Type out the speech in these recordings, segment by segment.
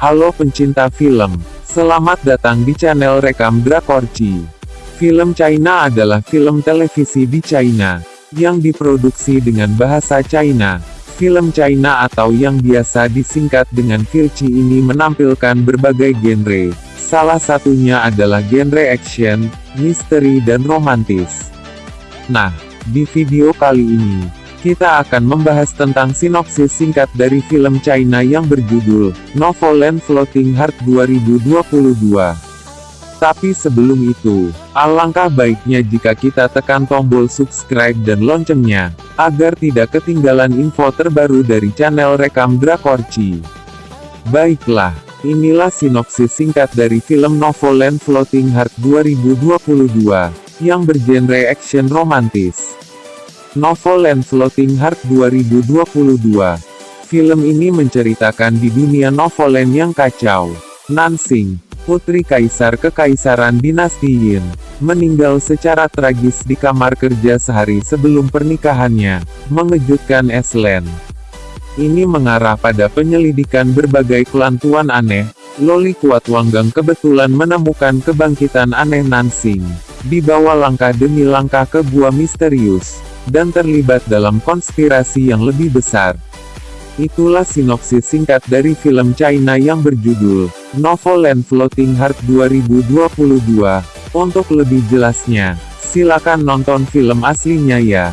Halo pencinta film, selamat datang di channel Rekam Drakorci. Film China adalah film televisi di China, yang diproduksi dengan bahasa China. Film China atau yang biasa disingkat dengan Kirci ini menampilkan berbagai genre, salah satunya adalah genre action, misteri dan romantis. Nah, di video kali ini, kita akan membahas tentang sinopsis singkat dari film China yang berjudul Novoland Floating Heart 2022. Tapi sebelum itu, alangkah baiknya jika kita tekan tombol subscribe dan loncengnya, agar tidak ketinggalan info terbaru dari channel Rekam Drakorci. Baiklah, inilah sinopsis singkat dari film Novoland Floating Heart 2022, yang bergenre action romantis. Novoland Floating Heart 2022. Film ini menceritakan di dunia Novoland yang kacau. Nansing, putri kaisar kekaisaran dinasti Yin, meninggal secara tragis di kamar kerja sehari sebelum pernikahannya, mengejutkan Eslen. Ini mengarah pada penyelidikan berbagai kelantuan aneh, Loli Kuat Wanggang kebetulan menemukan kebangkitan aneh Nansing, dibawa langkah demi langkah ke gua misterius dan terlibat dalam konspirasi yang lebih besar. Itulah sinopsis singkat dari film China yang berjudul Novoland Floating Heart 2022. Untuk lebih jelasnya, silakan nonton film aslinya ya.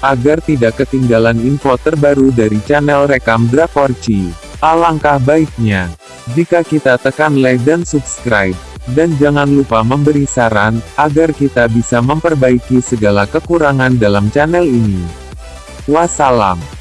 Agar tidak ketinggalan info terbaru dari channel Rekam Drakorci, alangkah baiknya jika kita tekan like dan subscribe. Dan jangan lupa memberi saran, agar kita bisa memperbaiki segala kekurangan dalam channel ini. Wassalam.